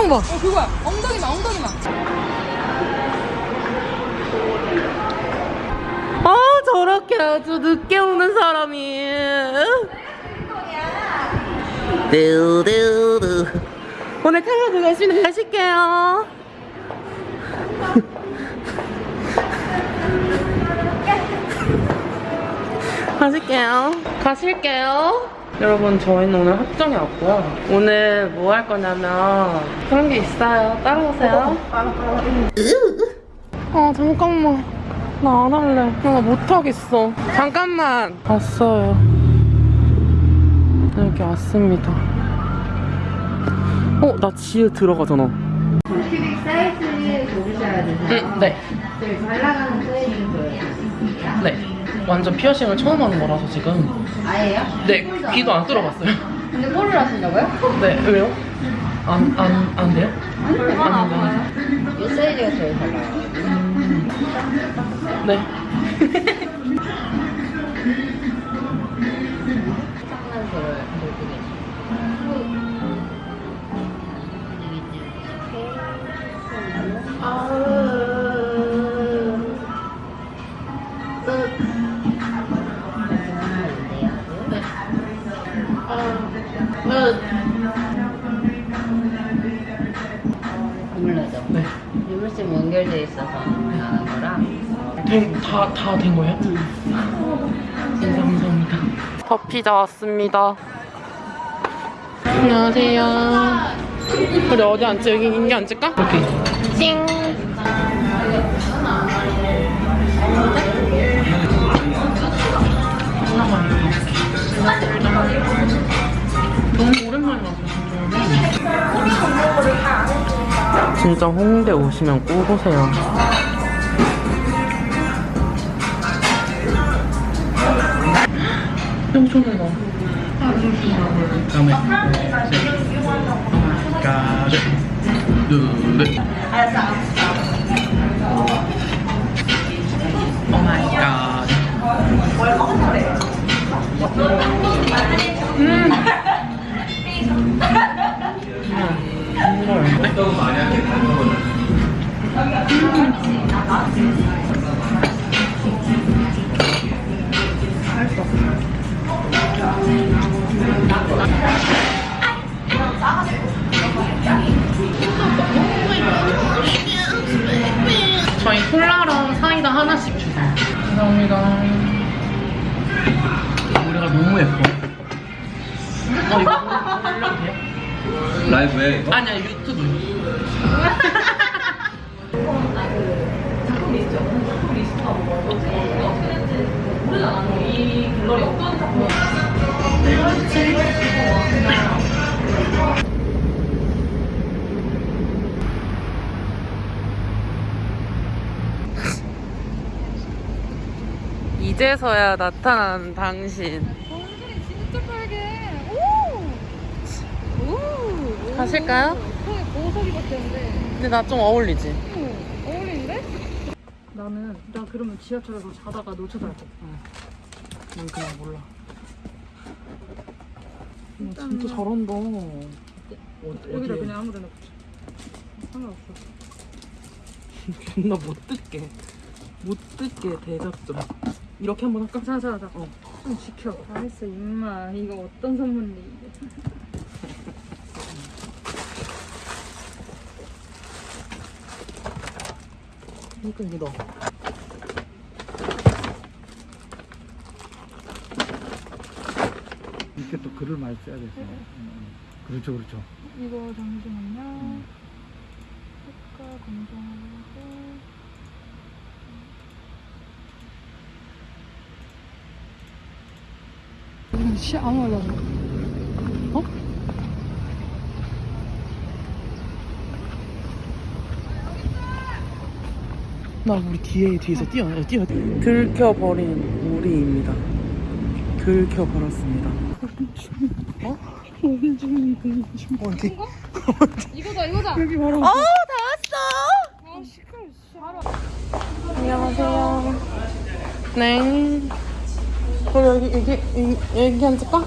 표정 봐. 어 그거야 엉덩이만 엉덩이만 아 저렇게 아주 늦게 오는 사람이. 두두두. 오늘 카메라 열심히 하실게요. 가실게요. 가실게요. 여러분, 저희는 오늘 합정에 왔고요. 오늘 뭐 할 거냐면 그런 게 있어요. 따라오세요. 아, 잠깐만. 나 안 할래. 나 못하겠어. 잠깐만. 왔어요. 여기 왔습니다. 어, 나 지혜 들어가잖아. 사이즈 고르셔야 되세요. 응, 네. 네, 잘 나가는 사이즈 보여요. 네. 완전 피어싱을 처음 하는 거라서 지금. 아예요? 네, 귀도 안 뚫어봤어요. 근데 꼴을 하신다고요? 네, 왜요? 안, 안, 안 돼요? 안 돼요. 이 사이즈가 제일 잘 나와요. 네. 다, 다 된 거예요? 진짜 감사합니다. 더 피자 왔습니다. 안녕하세요. 우리 어디 앉지? 여기 인기 앉을까? 이렇게. 찡. 너무 오랜만에 와서 진짜. 진짜 홍대 오시면 꼭 오세요. 잘 나와. 다음에 가자 둘 오마이갓. 저희 콜라랑 사이다 하나씩 주세요. 감사합니다. 노래가 너무 예뻐 어, 이거 돼요? 라이브에 아니야, 유튜브. 이 제서야 나타난 당신. 얼굴이 진짜 빨개 오! 오! 가실까요? 손에 보석이 같았는데 근데 나 좀 어울리지? 응 어울리는데? 나는 나 그러면 지하철에서 자다가 놓쳐서 할 거. 난 그냥 몰라. 야, 진짜 잘한다. 어디, 여기다? 그냥 아무데나 붙여 상관없어 존나 못 듣게. 못 듣게 대작점. 이렇게 한번 할까? 자자자. 어. 좀 지켜. 알았어 임마. 이거 어떤 선물인데 이게? 그러니까 이게 너. 이렇게 또 글을 많이 써야 돼서. 음, 그렇죠 그렇죠. 이거 잠시만요. 색깔 검정하고 말도 안 해. 어? 나 우리 뒤에 뒤에서 뛰어 뛰어. 들켜버린 우리입니다. 들켜버렸습니다. 어? 어디? 이거다 이거다 여기 바로. 어, 다 왔어. 아 시끄러워 씨 알아 안녕하세요. 네. 그래 여기 여기 여기, 여기 앉을까?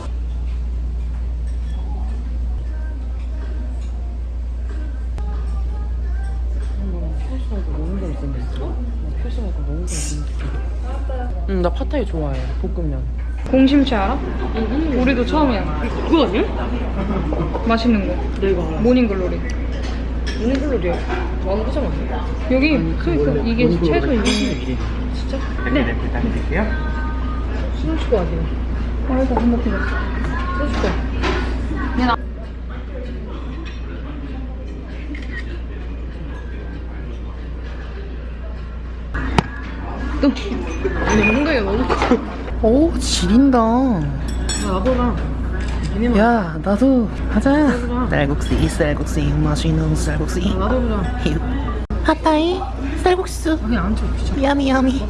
응, 나 파타이 좋아해. 볶음면. 공심채 알아? 응, 우리도 처음이야. 그거 아니야? 맛있는 거. 내가 알아. 모닝글로리. 모닝글로리야? 완구장 아니야? 여기, 그러니까 이게 최소 2인. 진짜? 네. 부탁드릴게요. 수능치고 아니야. 아 이거 안 먹히네. 소주거. 또. 근데 뭔가 너무. 오, 지린다. 나도랑. 야, 나도 하자. 쌀국수, 쌀국수, 맛있는 쌀국수. 나도 보자. 핫타이, 쌀국수. 그냥 안 쳐, 야미, 야미.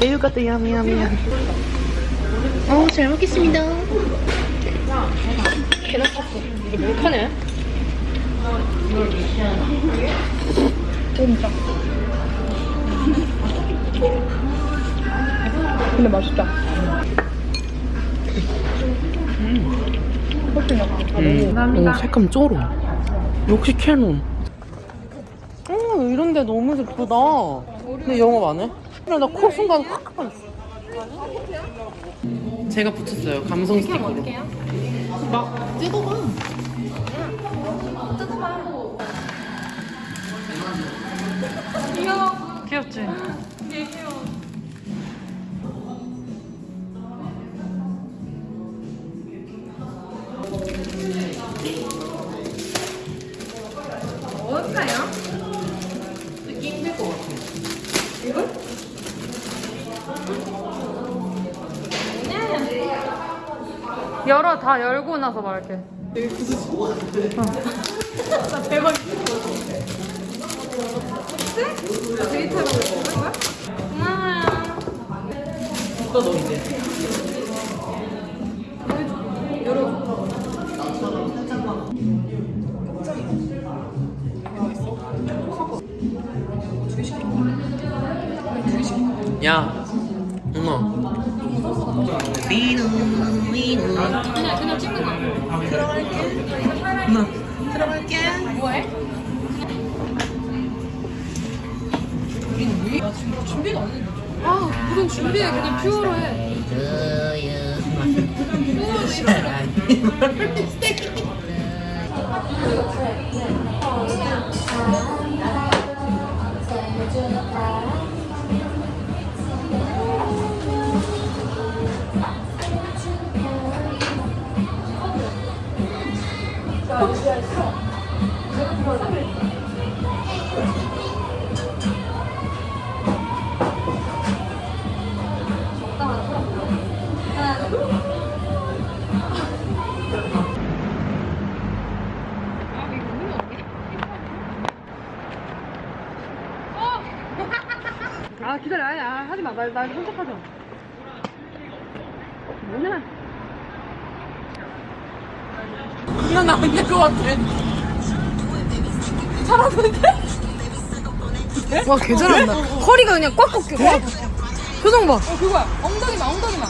매우 같다, 야미, 야미, 야미. 어, 잘 먹겠습니다. 계란 탔어. 이거 몰카네? 진짜. 근데 맛있다. 나. 음. 오, 색감 쩔어. 역시 캐논. 어, 이런 데 너무 예쁘다. 근데 영업 안 해? 그래, 나코 순간 확 가렸어. 제가 붙였어요. 감성 스티커로. 막 뜯어봐. 귀엽지? 열어 다 열고 나서 말할게. 또너 이제. 야, 엄마. 비누, 비누. 그냥 그냥 찍는 거야. 엄마, 들어갈게. 뭐해? 아 무슨 준비해 그냥 퓨어로 해. 아 아, 하지 마. 날, 날 선택하자. 뭐냐? 난안될것 같아. 와 개 잘한다. 허리가 그냥 꽉 꺾여. 표정 봐. 어 그거야. 엉덩이만 엉덩이만.